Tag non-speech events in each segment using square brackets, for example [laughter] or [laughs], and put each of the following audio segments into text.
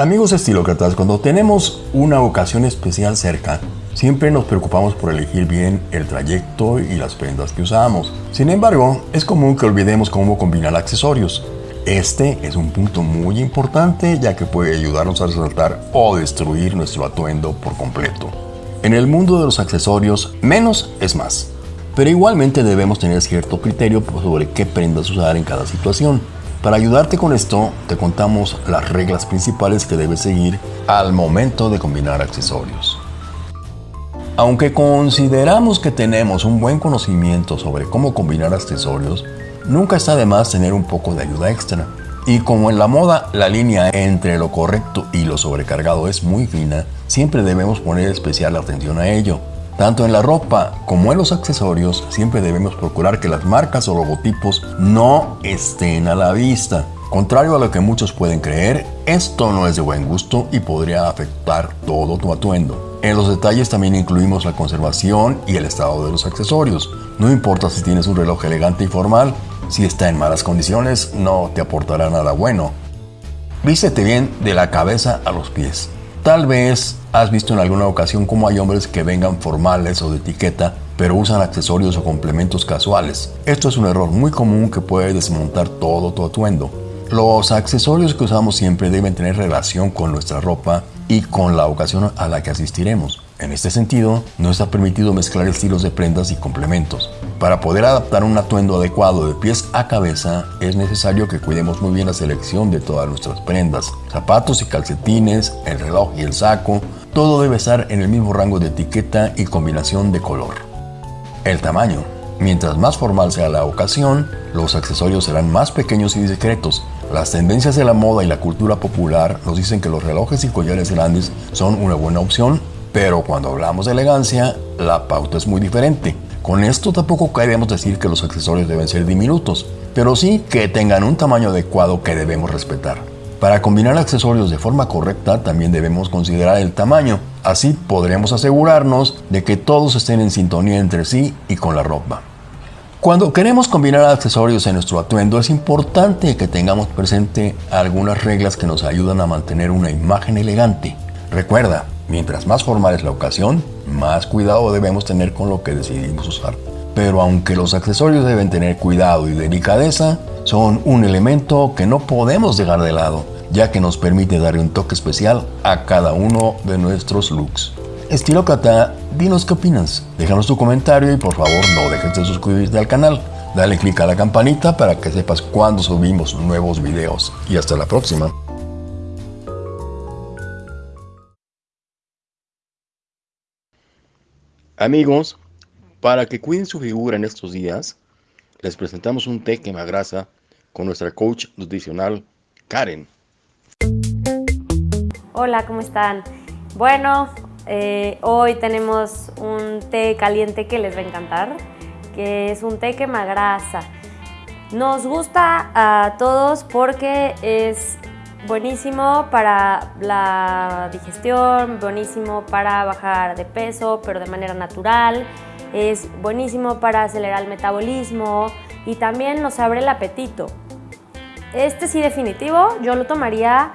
Amigos estilócratas, cuando tenemos una ocasión especial cerca, siempre nos preocupamos por elegir bien el trayecto y las prendas que usamos. Sin embargo, es común que olvidemos cómo combinar accesorios. Este es un punto muy importante ya que puede ayudarnos a resaltar o destruir nuestro atuendo por completo. En el mundo de los accesorios, menos es más. Pero igualmente debemos tener cierto criterio sobre qué prendas usar en cada situación. Para ayudarte con esto, te contamos las reglas principales que debes seguir al momento de combinar accesorios. Aunque consideramos que tenemos un buen conocimiento sobre cómo combinar accesorios, nunca está de más tener un poco de ayuda extra. Y como en la moda la línea entre lo correcto y lo sobrecargado es muy fina, siempre debemos poner especial atención a ello. Tanto en la ropa como en los accesorios, siempre debemos procurar que las marcas o logotipos no estén a la vista. Contrario a lo que muchos pueden creer, esto no es de buen gusto y podría afectar todo tu atuendo. En los detalles también incluimos la conservación y el estado de los accesorios. No importa si tienes un reloj elegante y formal, si está en malas condiciones no te aportará nada bueno. Vístete bien de la cabeza a los pies. Tal vez has visto en alguna ocasión cómo hay hombres que vengan formales o de etiqueta, pero usan accesorios o complementos casuales. Esto es un error muy común que puede desmontar todo tu atuendo. Los accesorios que usamos siempre deben tener relación con nuestra ropa y con la ocasión a la que asistiremos. En este sentido, no está permitido mezclar estilos de prendas y complementos. Para poder adaptar un atuendo adecuado de pies a cabeza, es necesario que cuidemos muy bien la selección de todas nuestras prendas. Zapatos y calcetines, el reloj y el saco, todo debe estar en el mismo rango de etiqueta y combinación de color. El tamaño. Mientras más formal sea la ocasión, los accesorios serán más pequeños y discretos. Las tendencias de la moda y la cultura popular nos dicen que los relojes y collares grandes son una buena opción pero cuando hablamos de elegancia, la pauta es muy diferente. Con esto tampoco queremos decir que los accesorios deben ser diminutos, pero sí que tengan un tamaño adecuado que debemos respetar. Para combinar accesorios de forma correcta también debemos considerar el tamaño, así podremos asegurarnos de que todos estén en sintonía entre sí y con la ropa. Cuando queremos combinar accesorios en nuestro atuendo es importante que tengamos presente algunas reglas que nos ayudan a mantener una imagen elegante. Recuerda, Mientras más formal es la ocasión, más cuidado debemos tener con lo que decidimos usar. Pero aunque los accesorios deben tener cuidado y delicadeza, son un elemento que no podemos dejar de lado, ya que nos permite darle un toque especial a cada uno de nuestros looks. Estilócrata, dinos qué opinas. Déjanos tu comentario y por favor no dejes de suscribirte al canal. Dale click a la campanita para que sepas cuando subimos nuevos videos. Y hasta la próxima. Amigos, para que cuiden su figura en estos días, les presentamos un té quemagrasa con nuestra coach nutricional Karen. Hola, ¿cómo están? Bueno, eh, hoy tenemos un té caliente que les va a encantar, que es un té quemagrasa. Nos gusta a todos porque es buenísimo para la digestión, buenísimo para bajar de peso, pero de manera natural, es buenísimo para acelerar el metabolismo y también nos abre el apetito. Este sí definitivo, yo lo tomaría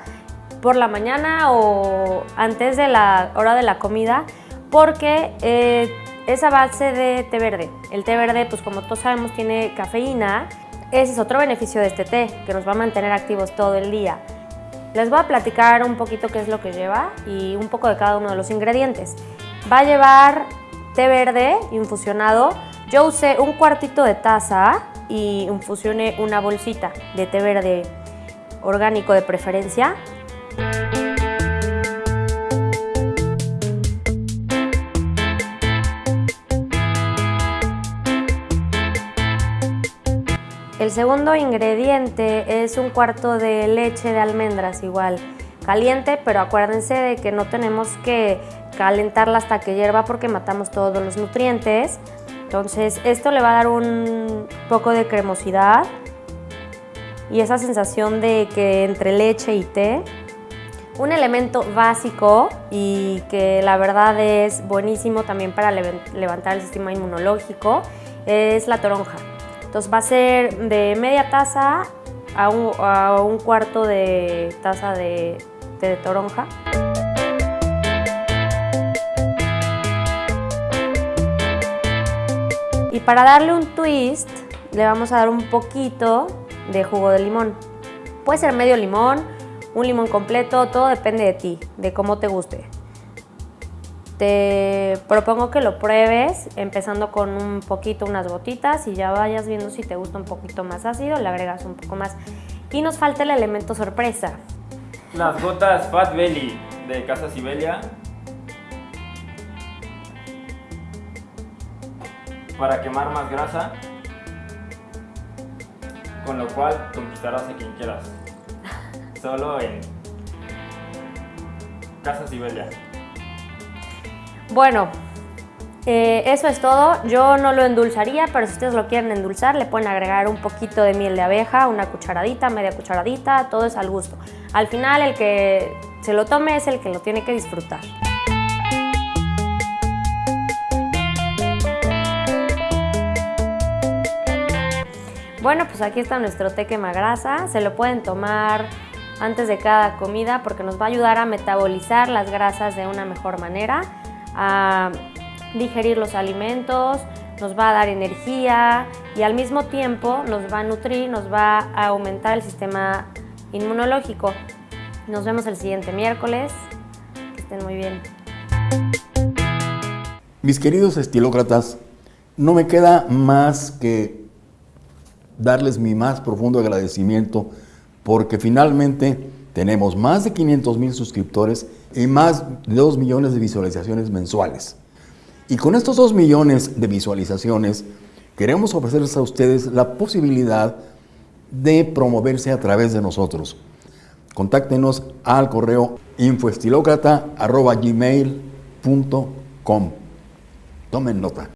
por la mañana o antes de la hora de la comida porque eh, es a base de té verde. El té verde, pues como todos sabemos, tiene cafeína. Ese es otro beneficio de este té, que nos va a mantener activos todo el día. Les voy a platicar un poquito qué es lo que lleva y un poco de cada uno de los ingredientes. Va a llevar té verde infusionado. Yo usé un cuartito de taza y infusioné una bolsita de té verde orgánico de preferencia. El segundo ingrediente es un cuarto de leche de almendras igual, caliente, pero acuérdense de que no tenemos que calentarla hasta que hierva porque matamos todos los nutrientes. Entonces esto le va a dar un poco de cremosidad y esa sensación de que entre leche y té. Un elemento básico y que la verdad es buenísimo también para levantar el sistema inmunológico es la toronja. Entonces va a ser de media taza a un, cuarto de taza de de toronja. Y para darle un twist, le vamos a dar un poquito de jugo de limón. Puede ser medio limón, un limón completo, todo depende de ti, de cómo te guste. Te propongo que lo pruebes empezando con un poquito, unas gotitas y ya vayas viendo si te gusta un poquito más ácido, le agregas un poco más. Y nos falta el elemento sorpresa. Las gotas Fat Belly de Casa Sibelia. Para quemar más grasa. Con lo cual conquistarás a quien quieras. [laughs] Solo en Casa Sibelia. Bueno, eh, eso es todo. Yo no lo endulzaría, pero si ustedes lo quieren endulzar, le pueden agregar un poquito de miel de abeja, una cucharadita, media cucharadita, todo es al gusto. Al final, el que se lo tome es el que lo tiene que disfrutar. Bueno, pues aquí está nuestro té quemagrasa. Se lo pueden tomar antes de cada comida porque nos va a ayudar a metabolizar las grasas de una mejor manera, a digerir los alimentos, nos va a dar energía y al mismo tiempo nos va a nutrir, nos va a aumentar el sistema inmunológico. Nos vemos el siguiente miércoles. Que estén muy bien. Mis queridos estilócratas, no me queda más que darles mi más profundo agradecimiento porque finalmente tenemos más de 500 mil suscriptores y más de 2 millones de visualizaciones mensuales. Y con estos 2 millones de visualizaciones queremos ofrecerles a ustedes la posibilidad de promoverse a través de nosotros. Contáctenos al correo infoestilocrata.gmail.com Tomen nota.